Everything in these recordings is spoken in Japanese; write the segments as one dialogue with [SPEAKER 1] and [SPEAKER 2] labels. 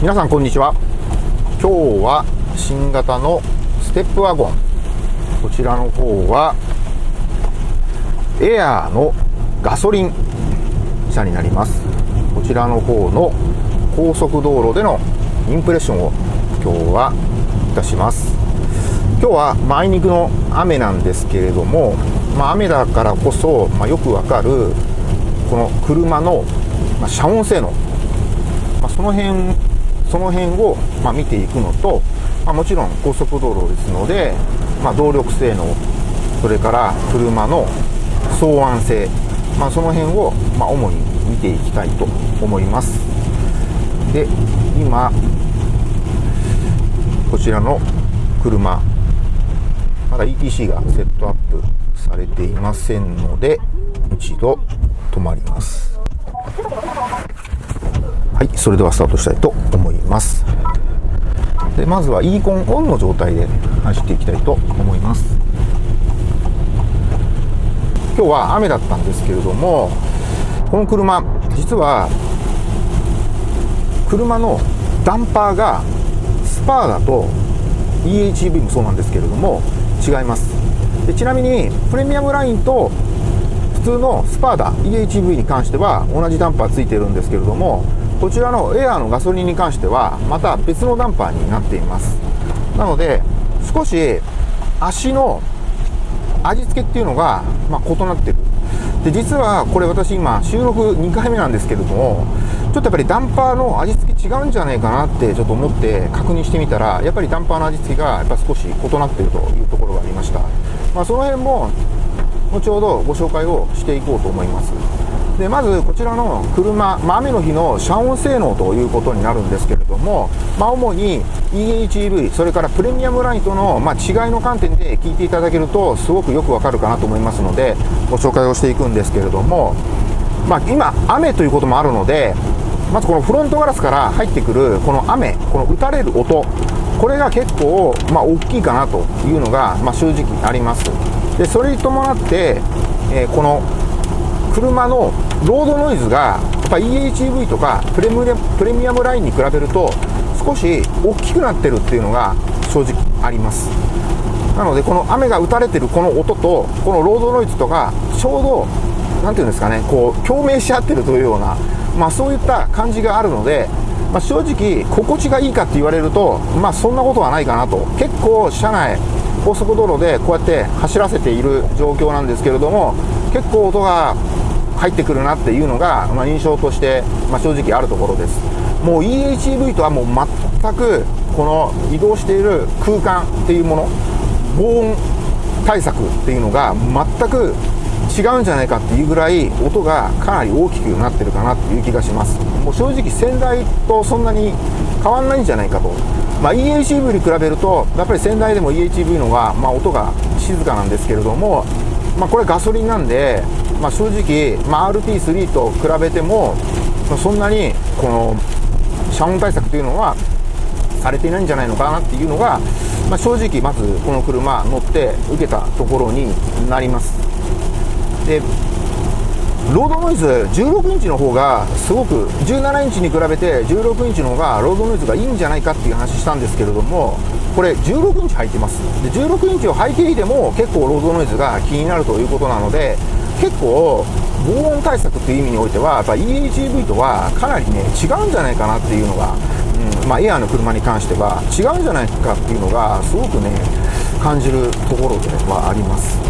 [SPEAKER 1] 皆さんこんにちは。今日は新型のステップワゴン。こちらの方はエアーのガソリン車になります。こちらの方の高速道路でのインプレッションを今日はいたします。今日はあいにくの雨なんですけれども、まあ、雨だからこそ、まあ、よくわかるこの車の、ま遮音性能、ま、その辺その辺を、ま見ていくのと、まもちろん高速道路ですので、ま動力性能それから車の騒音性、まあ、その辺を、ま主に見ていきたいと思います。で今こちらの車まだ ETC がセットアップされていませんので一度止まります。はいそれではスタートしたいと思います。でまずは e コンオンの状態で走っていきたいと思います。今日は雨だったんですけれどもこの車実は車のダンパーがスパーだと EHEV もそうなんですけれども違います。でちなみにプレミアムラインと普通のスパーダ EHEV に関しては同じダンパーついてるんですけれどもこちらのエアーのガソリンに関してはまた別のダンパーになっています。なので少し足の味付けっていうのが、ま、異なってる。で実はこれ私今収録2回目なんですけれどもちょっとやっぱりダンパーの味付け違うんじゃないかなってちょっと思って確認してみたらやっぱりダンパーの味付けがやっぱ少し異なってるというところがありました、まあ、その辺も後ほどご紹介をしていこうと思います。でまずこちらの車、まあ、雨の日の遮音性能ということになるんですけれども、まあ、主に EHEV それからプレミアムラインとの、まあ、違いの観点で聞いていただけるとすごくよくわかるかなと思いますのでご紹介をしていくんですけれども、まあ、今雨ということもあるのでまずこのフロントガラスから入ってくるこの雨この打たれる音これが結構、まあ、大きいかなというのが、まあ、正直あります。でそれに伴って、えー、この車のロードノイズがやっぱ EHEV とかプレミプレミアムラインに比べると少し大きくなってるっていうのが正直あります。なのでこの雨が打たれてるこの音とこのロードノイズとかちょうど何て言うんですかねこう共鳴し合ってるというような、まあ、そういった感じがあるので、まあ、正直心地がいいかって言われると、まあ、そんなことはないかなと。結構車内高速道路でこうやって走らせている状況なんですけれども結構音が入ってくるなっていうのが、まあ、印象として、まあ、正直あるところです。もう EHEV とはもう全くこの移動している空間っていうもの防音対策っていうのが全く違うんじゃないかっていうぐらい音がかなり大きくなってるかなっていう気がします。もう正直先代とそんなに変わんないんじゃないかと、まあ、EHEV に比べるとやっぱり先代でも EHEV の方が、まあ、音が静かなんですけれども、まあ、これガソリンなんでまあ、正直、まあ、RT3 と比べても、まあ、そんなにこの遮音対策というのはされていないんじゃないのかなっていうのが、まあ、正直まずこの車乗って受けたところになります。でロードノイズ16インチの方がすごく17インチに比べて16インチの方がロードノイズがいいんじゃないかっていう話したんですけれどもこれ16インチ入ってます。で16インチを履いていても結構ロードノイズが気になるということなので結構防音対策っていう意味においてはやっぱ EHEV とはかなりね違うんじゃないかなっていうのが、うんまあ、エアーの車に関しては違うんじゃないかっていうのがすごくね感じるところではあります。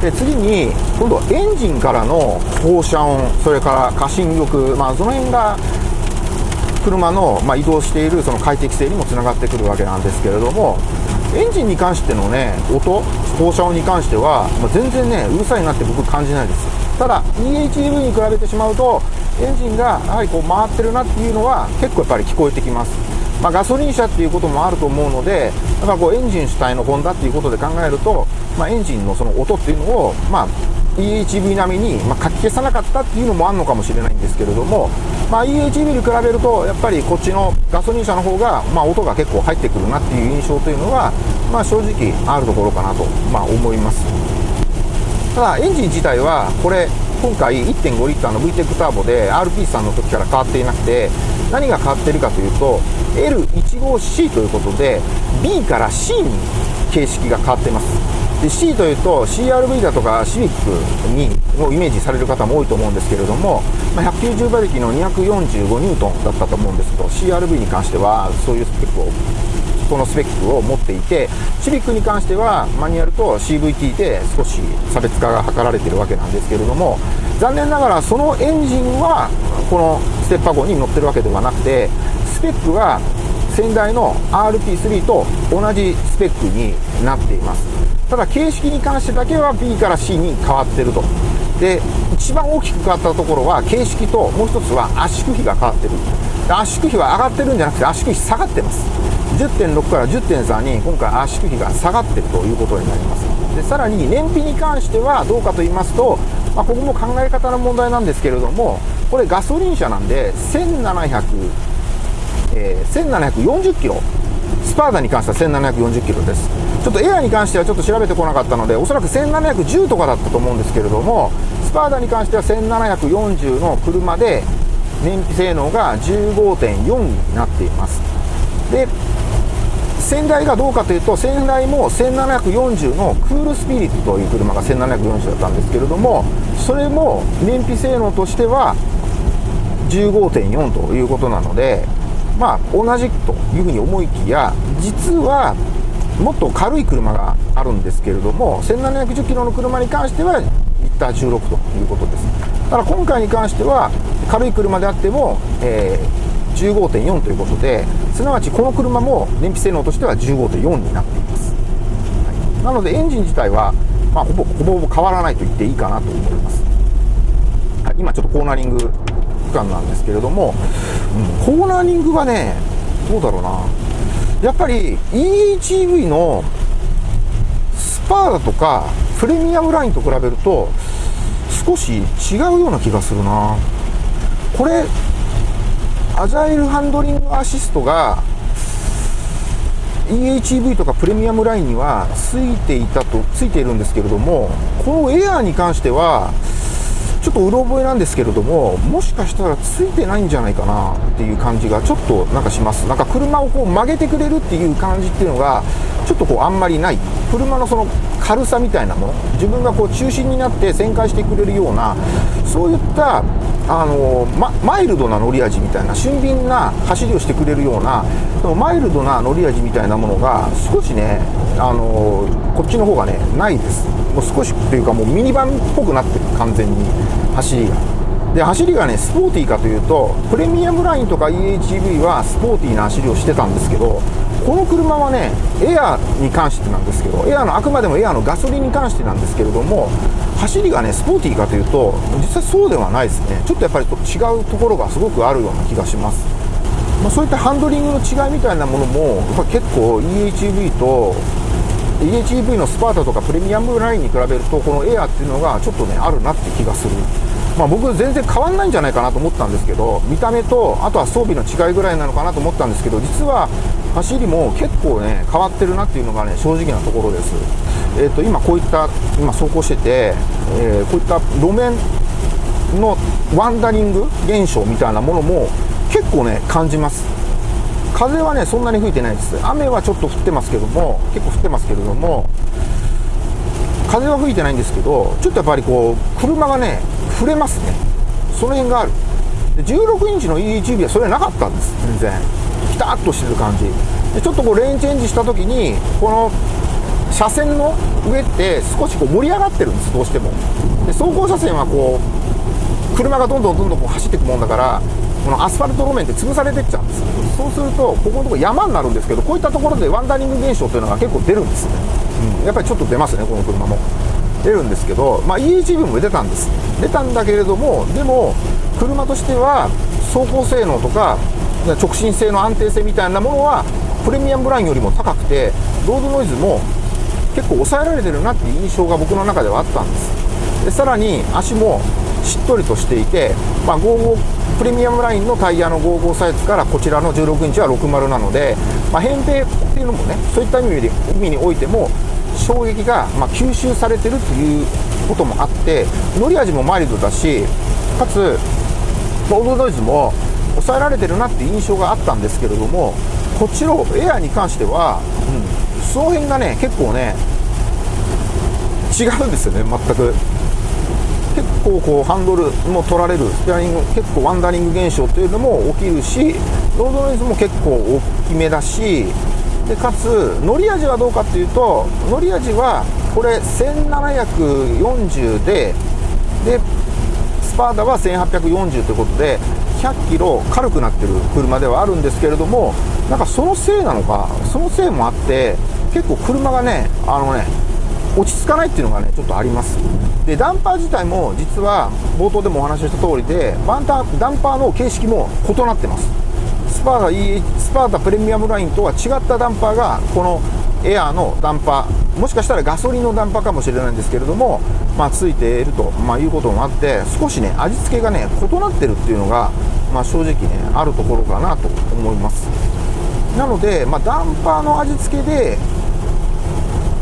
[SPEAKER 1] で次に今度はエンジンからの放射音それから過信力、まあ、その辺が車の、まあ、移動しているその快適性にもつながってくるわけなんですけれどもエンジンに関してのね音放射音に関しては、まあ、全然ねうるさいなって僕感じないです。ただ EHEV に比べてしまうとエンジンがやはりこう回ってるなっていうのは結構やっぱり聞こえてきます。まあ、ガソリン車っていうこともあると思うので、やっぱこうエンジン主体のホンダっていうことで考えると、まあ、エンジンのその音っていうのを、まあ、EHV 並みに、まあ、かき消さなかったっていうのもあるのかもしれないんですけれども、まあ、EHV に比べるとやっぱりこっちのガソリン車の方が、まあ、音が結構入ってくるなっていう印象というのが、まあ、正直あるところかなと、まあ、思います。ただエンジン自体はこれ今回1.5リッターの VTEC ターボで RP さんの時から変わっていなくて何が変わってるかというと L15C ということで B から C に形式が変わってます。で C というと CRV だとかシビックにをイメージされる方も多いと思うんですけれども、まあ、190馬力の245ニュートンだったと思うんですけど CRV に関してはそういうスペックをこのスペックを持っていてシビックに関してはマニュアルと CVT で少し差別化が図られているわけなんですけれども残念ながらそのエンジンはこのステッパー号に乗ってるわけではなくてスペックは先代の RP3 と同じスペックになっています。ただ形式に関してだけは B から C に変わってると。で一番大きく変わったところは形式ともう一つは圧縮比が変わってる。圧縮比は上がってるんじゃなくて圧縮比下がってます。10.6から10.3に今回圧縮比が下がってるということになります。でさらに燃費に関してはどうかと言いますと、まあ、ここも考え方の問題なんですけれどもこれガソリン車なんで1700、えー、1740キロ。スパーダに関しては1740キロです。ちょっとエアに関してはちょっと調べてこなかったのでおそらく1710とかだったと思うんですけれどもスパーダに関しては1740の車で燃費性能が15.4になっています。で先代がどうかというと先代も1740のクールスピリットという車が1740だったんですけれどもそれも燃費性能としては15.4ということなのでまあ同じというふうに思いきや実はもっと軽い車があるんですけれども1710キロの車に関してはリッター16ということです。ただ今回に関しては軽い車であっても、えー、15.4ということですなわちこの車も燃費性能としては15.4になっています、はい、なのでエンジン自体は、まあ、ほぼほぼほぼ変わらないと言っていいかなと思います、はい、今ちょっとコーナリング区間なんですけれども、うん、コーナリングはねどうだろうな。やっぱり EHEV のスパーだとかプレミアムラインと比べると少し違うような気がするな。これアジャイルハンドリングアシストが EHEV とかプレミアムラインにはついていたとついているんですけれどもこのエアーに関してはちょっとうろ覚えなんですけれどももしかしたらついてないんじゃないかなっていう感じがちょっとなんかします。なんか車をこう曲げてくれるっていう感じっていうのがちょっとこうあんまりない。車のその軽さみたいなもの。自分がこう中心になって旋回してくれるようなそういったあの、ま、マイルドな乗り味みたいな俊敏な走りをしてくれるようなマイルドな乗り味みたいなものが少しねあのこっちの方がねないです。もう少しっていうかもうミニバンっぽくなってる完全に。走りが。で走りがねスポーティーかというとプレミアムラインとか EHEV はスポーティーな走りをしてたんですけどこの車はねエアに関してなんですけどエアのあくまでもエアのガソリンに関してなんですけれども走りがねスポーティーかというと実際そうではないですね。ちょっとやっぱり違うところがすごくあるような気がします、まあ、そういったハンドリングの違いみたいなものもやっぱ結構 EHEV と EHEV のスパータとかプレミアムラインに比べるとこのエアっていうのがちょっとねあるなって気がする。まあ、僕全然変わんないんじゃないかなと思ったんですけど見た目とあとは装備の違いぐらいなのかなと思ったんですけど実は走りも結構ね変わってるなっていうのがね正直なところです、えーと、今こういった今走行してて、えー、こういった路面のワンダリング現象みたいなものも結構ね感じます。風はねそんなに吹いてないです。雨はちょっと降ってますけども結構降ってますけれども風は吹いてないんですけどちょっとやっぱりこう車がね触れますね。その辺がある。で16インチの EHB はそれなかったんです全然。ピタッとしてる感じ。でちょっとこうレーンチェンジした時にこの車線の上って少しこう盛り上がってるんですどうしても。で走行車線はこう車がどんどんどんどんこう走っていくもんだからこのアスファルト路面って潰されてっちゃうんです。そうするとここのとこ山になるんですけどこういったところでワンダリング現象っていうのが結構出るんです。ね、うん、やっぱりちょっと出ますねこの車も。出るんですけど、まあ、EHV も出たんです。出たんだけれどもでも車としては走行性能とか直進性の安定性みたいなものはプレミアムラインよりも高くてロードノイズも結構抑えられてるなっていう印象が僕の中ではあったんです。でさらに足もしっとりとしていて、まあ、55プレミアムラインのタイヤの55サイズからこちらの16インチは60なので、まあ、扁平っていうのもねそういった意味で意味においても衝撃がま吸収されてるっていうこともあって乗り味もマイルドだしかつロードノイズも抑えられてるなって印象があったんですけれどもこちのエアに関しては、うん、その辺がね結構ね違うんですよね全く。結構こうハンドルも取られるスペアリング結構ワンダリング現象というのも起きるしロードノイズも結構大きめだしでかつ乗り味はどうかっていうと乗り味はこれ1740ででスパーダは1840ということで100キロ軽くなってる車ではあるんですけれどもなんかそのせいなのかそのせいもあって結構車がねあのね落ち着かないっていうのがねちょっとあります。でダンパー自体も実は冒頭でもお話しした通りでバンタダンパーの形式も異なってます。スパーダ EH スパーダプレミアムラインとは違ったダンパーがこのエアーのダンパーもしかしたらガソリンのダンパーかもしれないんですけれども、まあ、ついていると、まあ、いうこともあって少しね味付けがね異なってるっていうのが、まあ、正直ねあるところかなと思います。なので、まあ、ダンパーの味付けで、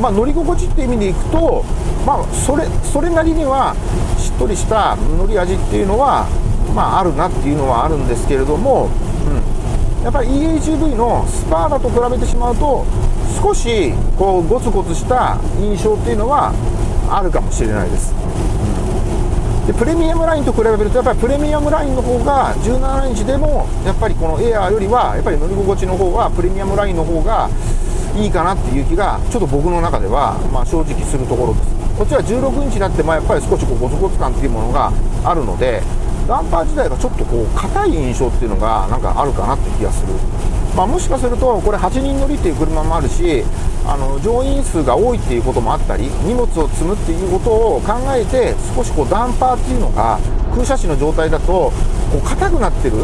[SPEAKER 1] まあ、乗り心地って意味でいくと、まあ、それそれなりにはしっとりした乗り味っていうのは、まあ、あるなっていうのはあるんですけれども、うん、やっぱり EHV のスパーダと比べてしまうと少しこうゴツゴツした印象っていうのはあるかもしれないです。でプレミアムラインと比べるとやっぱりプレミアムラインの方が17インチでもやっぱりこのエアーよりはやっぱり乗り心地の方はプレミアムラインの方がいいかなっていう気がちょっと僕の中ではまあ正直するところですこっちは16インチになってまあやっぱり少しこうゴツゴツ感っていうものがあるのでダンパー自体がちょっとこう硬い印象っていうのがなんかあるかなって気がするまあ、もしかするとこれ8人乗りっていう車もあるしあの乗員数が多いっていうこともあったり荷物を積むっていうことを考えて少しこうダンパーっていうのが空車紙の状態だとこう硬くなってる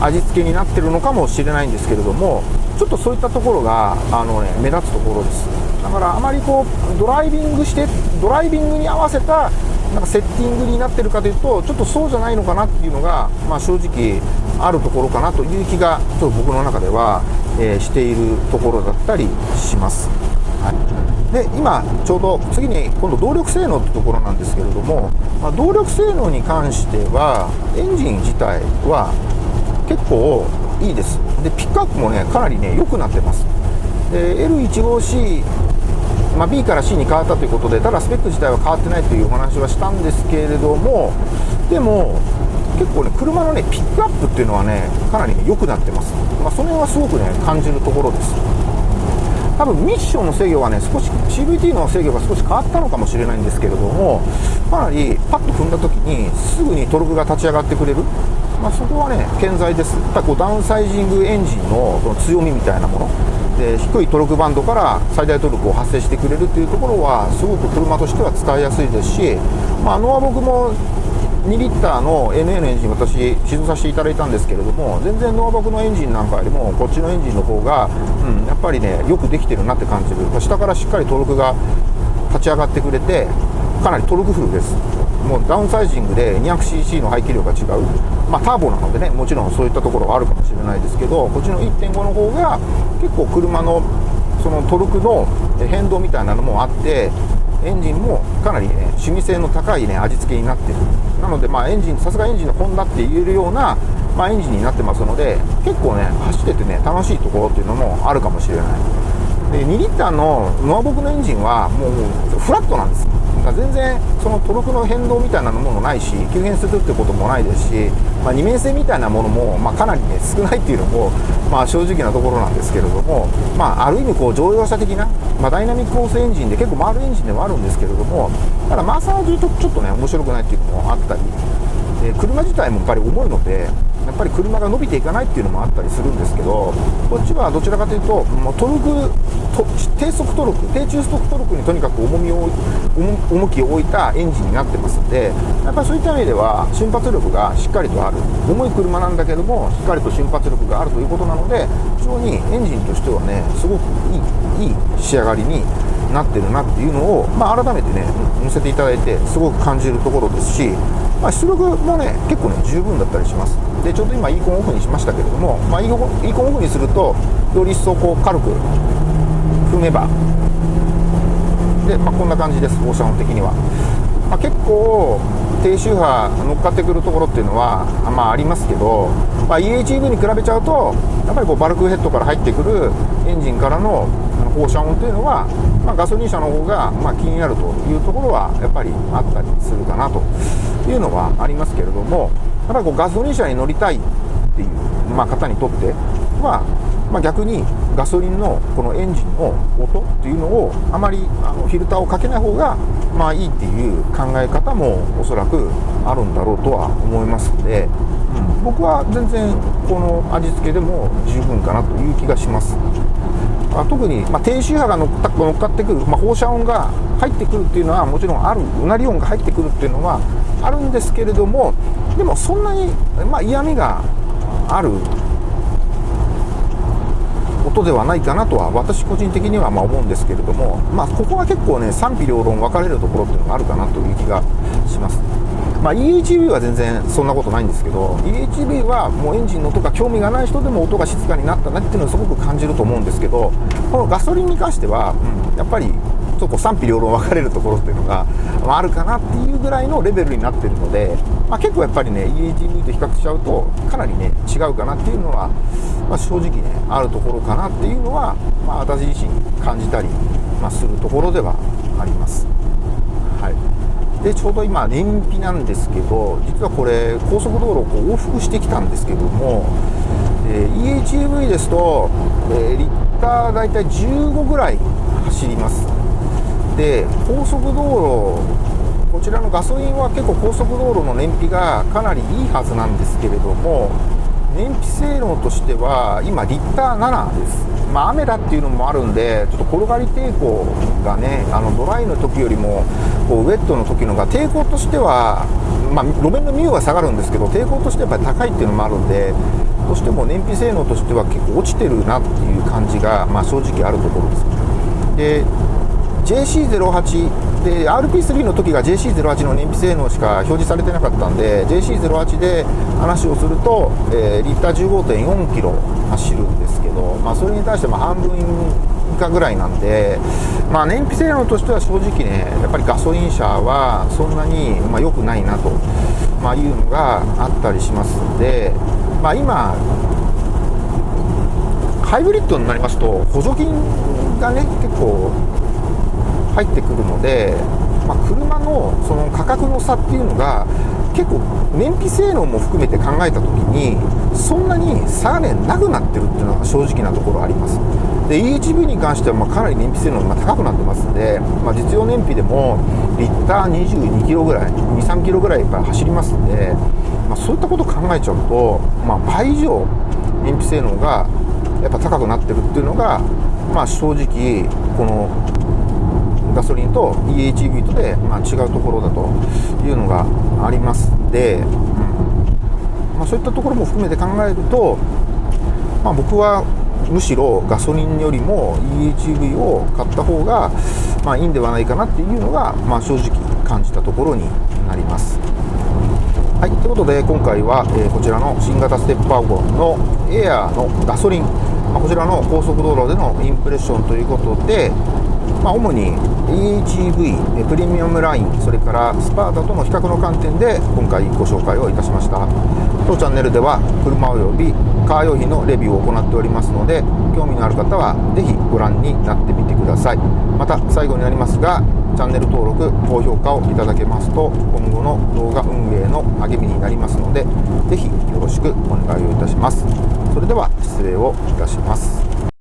[SPEAKER 1] 味付けになってるのかもしれないんですけれどもちょっとそういったところがあの、ね、目立つところです。だからあまりこうドライビングしてドライビングに合わせたなんかセッティングになってるかというとちょっとそうじゃないのかなっていうのが、まあ、正直あるところかなという気がちょっと僕の中では、えー、しているところだったりします。はい、で今ちょうど次に今度動力性能ってところなんですけれども、まあ、動力性能に関してはエンジン自体は結構いいです。でピックアップもねかなりね良くなってます。で L15C まあ、B から C に変わったということでただスペック自体は変わってないというお話はしたんですけれどもでも結構ね車のねピックアップっていうのはねかなり良、くなってます、まあ、その辺はすごくね感じるところです。多分ミッションの制御がね少し CVT の制御が少し変わったのかもしれないんですけれどもかなりパッと踏んだ時にすぐにトルクが立ち上がってくれる。まあ、そこはね健在です。やっぱこうダウンサイジングエンジンのこの強みみたいなもの。で低いトルクバンドから最大トルクを発生してくれるっていうところはすごく車としては伝えやすいですし、まあ、ノア僕も2リッターの NA のエンジン私試乗させていただいたんですけれども全然ノアバクのエンジンなんかよりもこっちのエンジンの方が、うん、やっぱりねよくできてるなって感じる。下からしっかりトルクが立ち上がってくれてかなりトルクフルです。もうダウンサイジングで 200cc の排気量が違う。まあ、ターボなのでねもちろんそういったところはあるかもしれないですけどこっちの1.5の方が結構車のそのトルクの変動みたいなのもあってエンジンもかなり、ね、趣味性の高い、ね、味付けになってる。なので、まあ、エンジンさすがエンジンのホンダって言えるような、まあ、エンジンになってますので結構ね走っててね楽しいところっていうのもあるかもしれない。で2リッターのノアボクのエンジンはもうフラットなんです。が全然そのトルクの変動みたいなものないし急変するってこともないですし、まあ、二面性みたいなものも、まあ、かなり、ね、少ないっていうのも、まあ、正直なところなんですけれども、まあ、ある意味こう乗用車的な、まあ、ダイナミックオースエンジンで結構回るエンジンではあるんですけれどもただ回さないというとちょっとね面白くないっていうのもあったりで車自体もやっぱり重いのでやっぱり車が伸びていかないっていうのもあったりするんですけどこっちはどちらかというともうトルクと低速トルク低中速トルクにとにかく重みを重きを置いたエンジンになってますんでやっぱりそういった意味では瞬発力がしっかりとある。重い車なんだけどもしっかりと瞬発力があるということなので非常にエンジンとしてはねすごくいいいい仕上がりになってるなっていうのを、まあ、改めてね乗せていただいてすごく感じるところですしまあ、出力もね結構ね十分だったりします。でちょうど今イーコンオフにしましたけれども、まあ、イーコンイーコンオフにするとより一層こう軽く踏めば。で、まあ、こんな感じです放射音的には。まあ、結構低周波乗っかってくるところっていうのは、まあ、ありますけど、まあ、EHEV に比べちゃうとやっぱりこうバルクヘッドから入ってくるエンジンからの放射音っていうのは、まあ、ガソリン車の方がま気になるというところはやっぱりあったりするかなというのはありますけれどもやっぱこうガソリン車に乗りたいっていう、まあ、方にとっては、まあ、逆にガソリンのこのエンジンの音っていうのをあまりあのフィルターをかけない方がまあいいっていう考え方もおそらくあるんだろうとは思いますので、うん、僕は全然この味付けでも十分かなという気がします。あ特に、まあ、低周波が乗っ乗っかってくる、まあ、放射音が入ってくるっていうのはもちろんあるうなり音が入ってくるっていうのはあるんですけれどもでもそんなに、まあ、嫌味がある音ではないかなとは私個人的にはま思うんですけれども、まあ、ここは結構ね賛否両論分かれるところっていうのがあるかなという気がします。まあ、EHB は全然そんなことないんですけど EHB はもうエンジンの音が興味がない人でも音が静かになったなっていうのをすごく感じると思うんですけどこのガソリンに関しては、うん、やっぱりちょっと賛否両論分かれるところっていうのが、まあ、あるかなっていうぐらいのレベルになってるので、まあ、結構やっぱりね EHV と比較しちゃうとかなりね違うかなっていうのは、まあ、正直ねあるところかなっていうのは、まあ、私自身感じたり、まあ、するところではあります。はいでちょうど今燃費なんですけど実はこれ高速道路をこう往復してきたんですけども、え、EHEV ですと、えー、リッター大体15ぐらい走りますで高速道路こちらのガソリンは結構高速道路の燃費がかなりいいはずなんですけれども燃費性能としては今リッター7です。まあ、雨だっていうのもあるんでちょっと転がり抵抗がねあのドライの時よりもこうウェットの時のが抵抗としては、まあ、路面のミューは下がるんですけど抵抗としてやっぱり高いっていうのもあるんでどうしても燃費性能としては結構落ちてるなっていう感じが、まあ、正直あるところです。で JC08 で RP3 の時が JC08 の燃費性能しか表示されてなかったんで JC08 で話をすると、えー、リッター15.4キロ走るんですけど、まあ、それに対しても半分以下ぐらいなんで、まあ、燃費性能としては正直ねやっぱりガソリン車はそんなにまあ良くないなと、まあ、いうのがあったりしますんで、まあ、今ハイブリッドになりますと補助金がね結構入ってくるので、まあ、車のその価格の差っていうのが結構燃費性能も含めて考えた時にそんなに差がねなくなってるっていうのが正直なところあります。で EHV に関してはまかなり燃費性能が高くなってますんで、まあ、実用燃費でもリッター22キロぐらい23キロぐらいやっぱ走りますんで、まあ、そういったことを考えちゃうと、まあ、倍以上燃費性能がやっぱ高くなってるっていうのが、まあ、正直このガソリンと EHV とで、まあ、違うところだというのがあります。ん。で、まあ、そういったところも含めて考えると、まあ、僕はむしろガソリンよりも EHV を買った方が、まあ、いいんではないかなっていうのが、まあ、正直感じたところになります。はい、ということで今回は、えー、こちらの新型ステップワゴンのエアーのガソリン、まあ、こちらの高速道路でのインプレッションということで、まあ、主に EHEV プレミアムラインそれからスパータとの比較の観点で今回ご紹介をいたしました。当チャンネルでは車及びカー用品のレビューを行っておりますので興味のある方は是非ご覧になってみてください。また最後になりますがチャンネル登録高評価をいただけますと今後の動画運営の励みになりますので是非よろしくお願いをいたします。それでは失礼をいたします。